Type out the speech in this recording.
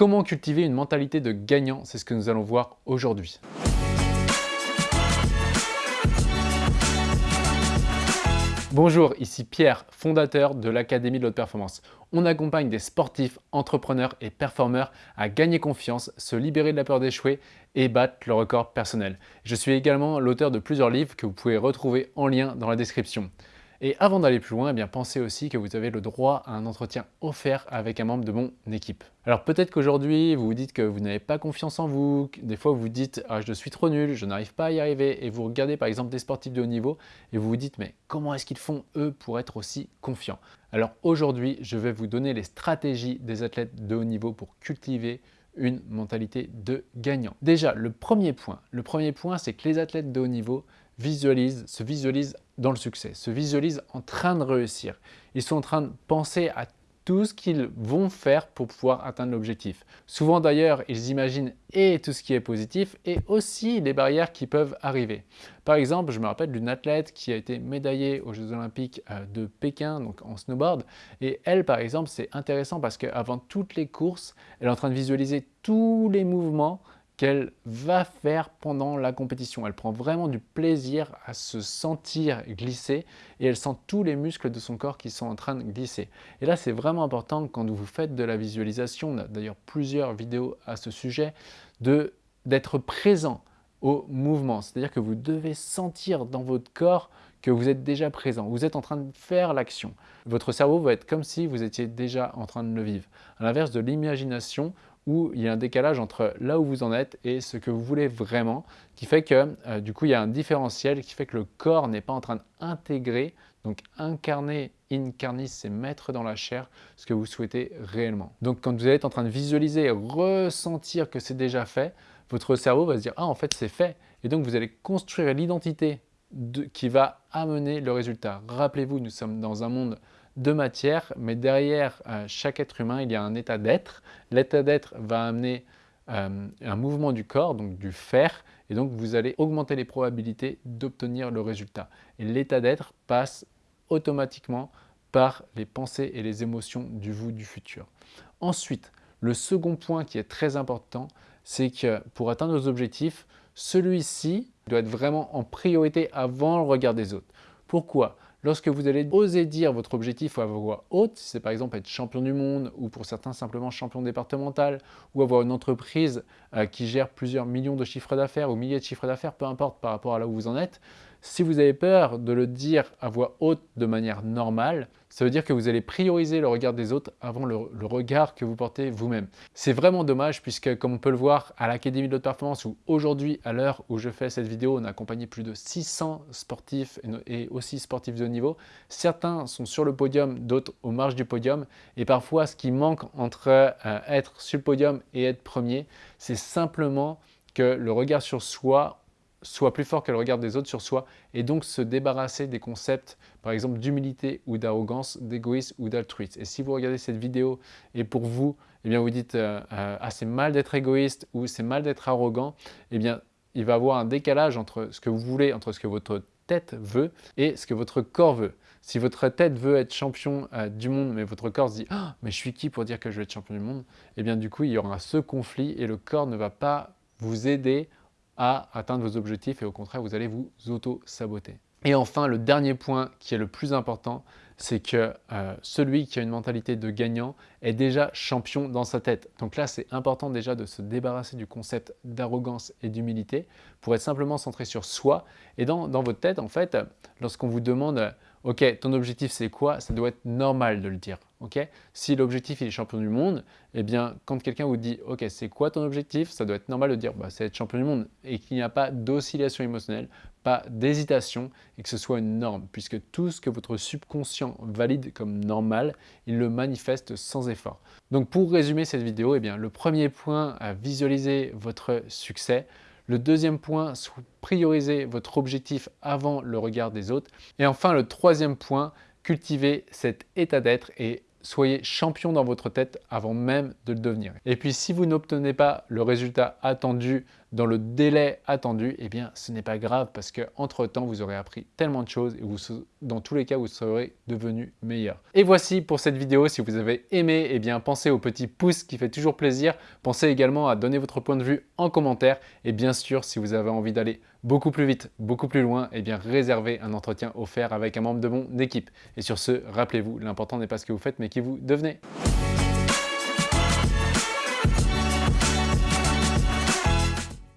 Comment cultiver une mentalité de gagnant C'est ce que nous allons voir aujourd'hui. Bonjour, ici Pierre, fondateur de l'Académie de l'Haute Performance. On accompagne des sportifs, entrepreneurs et performeurs à gagner confiance, se libérer de la peur d'échouer et battre le record personnel. Je suis également l'auteur de plusieurs livres que vous pouvez retrouver en lien dans la description. Et avant d'aller plus loin, eh bien pensez aussi que vous avez le droit à un entretien offert avec un membre de mon équipe. Alors peut-être qu'aujourd'hui, vous vous dites que vous n'avez pas confiance en vous, des fois vous vous dites ah, je suis trop nul, je n'arrive pas à y arriver » et vous regardez par exemple des sportifs de haut niveau et vous vous dites « mais comment est-ce qu'ils font eux pour être aussi confiants ?» Alors aujourd'hui, je vais vous donner les stratégies des athlètes de haut niveau pour cultiver une mentalité de gagnant. Déjà, le premier point, le premier point, c'est que les athlètes de haut niveau visualisent, se visualisent dans le succès, se visualisent en train de réussir. Ils sont en train de penser à tout ce qu'ils vont faire pour pouvoir atteindre l'objectif. Souvent d'ailleurs, ils imaginent et tout ce qui est positif et aussi les barrières qui peuvent arriver. Par exemple, je me rappelle d'une athlète qui a été médaillée aux Jeux Olympiques euh, de Pékin, donc en snowboard, et elle par exemple, c'est intéressant parce qu'avant toutes les courses, elle est en train de visualiser tous les mouvements qu'elle va faire pendant la compétition. Elle prend vraiment du plaisir à se sentir glisser et elle sent tous les muscles de son corps qui sont en train de glisser. Et là, c'est vraiment important quand vous faites de la visualisation, on a d'ailleurs plusieurs vidéos à ce sujet, d'être présent au mouvement. C'est-à-dire que vous devez sentir dans votre corps que vous êtes déjà présent, vous êtes en train de faire l'action. Votre cerveau va être comme si vous étiez déjà en train de le vivre. À l'inverse de l'imagination, où il y a un décalage entre là où vous en êtes et ce que vous voulez vraiment, qui fait que euh, du coup il y a un différentiel qui fait que le corps n'est pas en train d'intégrer, donc incarner, incarnis, c'est mettre dans la chair ce que vous souhaitez réellement. Donc quand vous êtes en train de visualiser ressentir que c'est déjà fait, votre cerveau va se dire « Ah, en fait, c'est fait !» Et donc vous allez construire l'identité qui va amener le résultat. Rappelez-vous, nous sommes dans un monde de matière, mais derrière euh, chaque être humain, il y a un état d'être. L'état d'être va amener euh, un mouvement du corps, donc du faire, et donc vous allez augmenter les probabilités d'obtenir le résultat. Et l'état d'être passe automatiquement par les pensées et les émotions du vous du futur. Ensuite, le second point qui est très important, c'est que pour atteindre nos objectifs, celui-ci doit être vraiment en priorité avant le regard des autres. Pourquoi? Lorsque vous allez oser dire votre objectif à voix haute, c'est par exemple être champion du monde ou pour certains simplement champion départemental ou avoir une entreprise euh, qui gère plusieurs millions de chiffres d'affaires ou milliers de chiffres d'affaires, peu importe par rapport à là où vous en êtes, si vous avez peur de le dire à voix haute de manière normale, ça veut dire que vous allez prioriser le regard des autres avant le, regard que vous portez vous-même. C'est vraiment dommage puisque comme on peut le voir à l'Académie de l'Haute Performance où aujourd'hui, à l'heure où je fais cette vidéo, on a accompagné plus de 600 sportifs et aussi sportifs de haut niveau. Certains sont sur le podium, d'autres aux marges du podium et parfois ce qui manque entre euh, être sur le podium et être premier, c'est simplement que le regard sur soi soit plus fort que le regard des autres sur soi et donc se débarrasser des concepts, par exemple, d'humilité ou d'arrogance, d'égoïsme ou d'altruisme. Et si vous regardez cette vidéo et pour vous, eh bien, vous dites euh, euh, ah, c'est mal d'être égoïste » ou « c'est mal d'être arrogant », eh bien, il va y avoir un décalage entre ce que vous voulez, entre ce que votre tête veut et ce que votre corps veut. Si votre tête veut être champion euh, du monde, mais votre corps se dit ah, mais je suis qui pour dire que je vais être champion du monde ?» Eh bien, du coup, il y aura ce conflit et le corps ne va pas vous aider à atteindre vos objectifs et au contraire, vous allez vous auto-saboter. Et enfin, le dernier point qui est le plus important, c'est que euh, celui qui a une mentalité de gagnant est déjà champion dans sa tête. Donc là, c'est important déjà de se débarrasser du concept d'arrogance et d'humilité pour être simplement centré sur soi. Et dans, dans votre tête, en fait, lorsqu'on vous demande Ok, ton objectif c'est quoi? Ça doit être normal de le dire. Ok? Si l'objectif est champion du monde, eh bien quand quelqu'un vous dit Ok, c'est quoi ton objectif? Ça doit être normal de dire bah, C'est être champion du monde et qu'il n'y a pas d'oscillation émotionnelle, pas d'hésitation et que ce soit une norme puisque tout ce que votre subconscient valide comme normal, il le manifeste sans effort. Donc pour résumer cette vidéo, eh bien, le premier point à visualiser votre succès, le deuxième point, prioriser votre objectif avant le regard des autres. Et enfin, le troisième point, cultiver cet état d'être et soyez champion dans votre tête avant même de le devenir. Et puis si vous n'obtenez pas le résultat attendu dans le délai attendu, eh bien ce n'est pas grave parce qu'entre temps vous aurez appris tellement de choses et vous, dans tous les cas vous serez devenu meilleur. Et voici pour cette vidéo, si vous avez aimé, eh bien pensez au petit pouce qui fait toujours plaisir. Pensez également à donner votre point de vue en commentaire et bien sûr si vous avez envie d'aller beaucoup plus vite, beaucoup plus loin, eh bien réservez un entretien offert avec un membre de mon équipe. Et sur ce, rappelez-vous, l'important n'est pas ce que vous faites mais qui vous devenez.